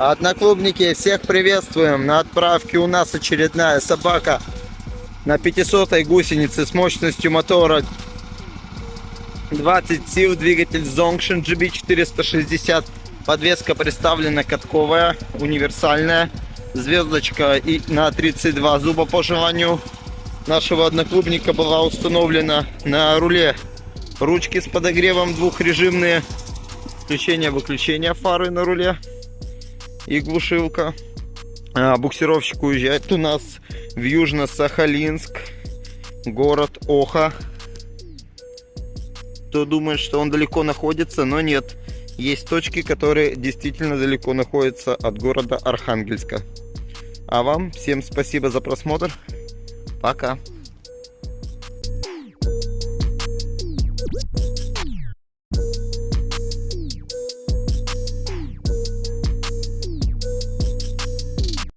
Одноклубники, всех приветствуем. На отправке у нас очередная собака на 500 гусенице с мощностью мотора 20 сил, двигатель Zongshin GB460. Подвеска представлена катковая, универсальная. Звездочка и на 32 зуба по желанию нашего одноклубника была установлена на руле. Ручки с подогревом двухрежимные. Включение-выключение фары на руле. И глушилка. А, буксировщик уезжает у нас в Южно-Сахалинск. Город Оха. Кто думает, что он далеко находится, но нет. Есть точки, которые действительно далеко находятся от города Архангельска. А вам всем спасибо за просмотр. Пока.